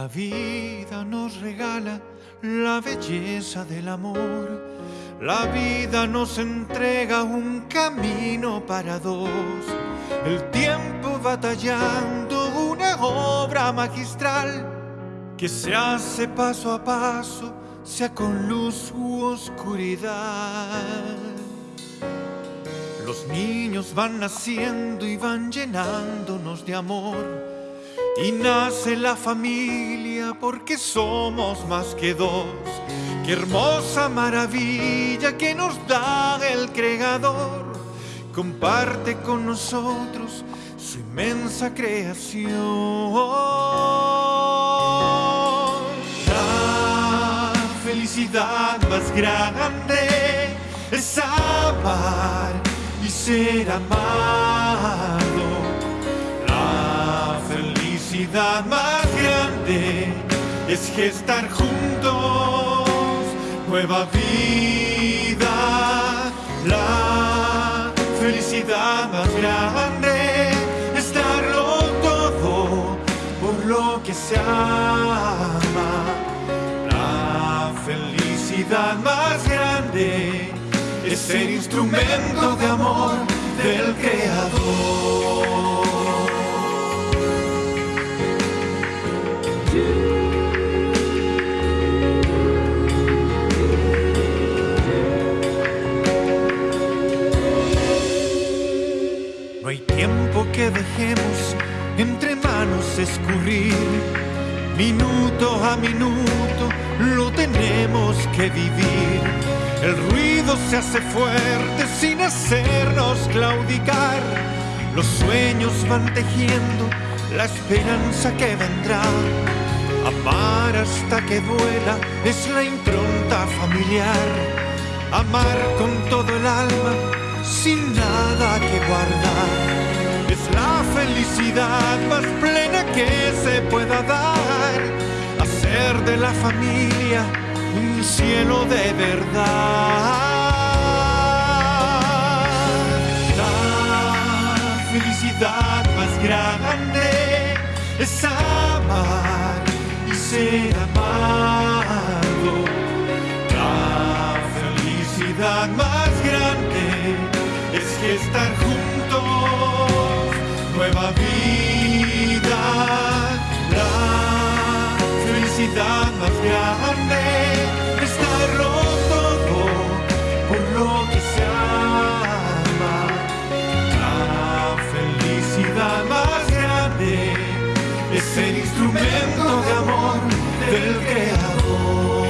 La vida nos regala la belleza del amor. La vida nos entrega un camino para dos. El tiempo batallando una obra magistral que se hace paso a paso, sea con luz u oscuridad. Los niños van naciendo y van llenándonos de amor. Y nace la familia porque somos más que dos. Qué hermosa maravilla que nos da el Creador. Comparte con nosotros su inmensa creación. La felicidad más grande es amar y ser amado. La felicidad más grande es gestar juntos nueva vida. La felicidad más grande es darlo todo por lo que se ama. La felicidad más grande es ser instrumento de amor del Creador. Escurrir. Minuto a minuto lo tenemos que vivir. El ruido se hace fuerte sin hacernos claudicar. Los sueños van tejiendo la esperanza que vendrá. Amar hasta que duela es la impronta familiar. Amar con todo el alma, sin nada que guardar. Es la felicidad más que se pueda dar. Hacer de la familia un cielo de verdad. La felicidad más grande es amar y ser amado. La felicidad más grande es gestar juntos nueva vida la felicidad más grande está todo por lo que se ama. La felicidad más grande es el instrumento de amor del Creador.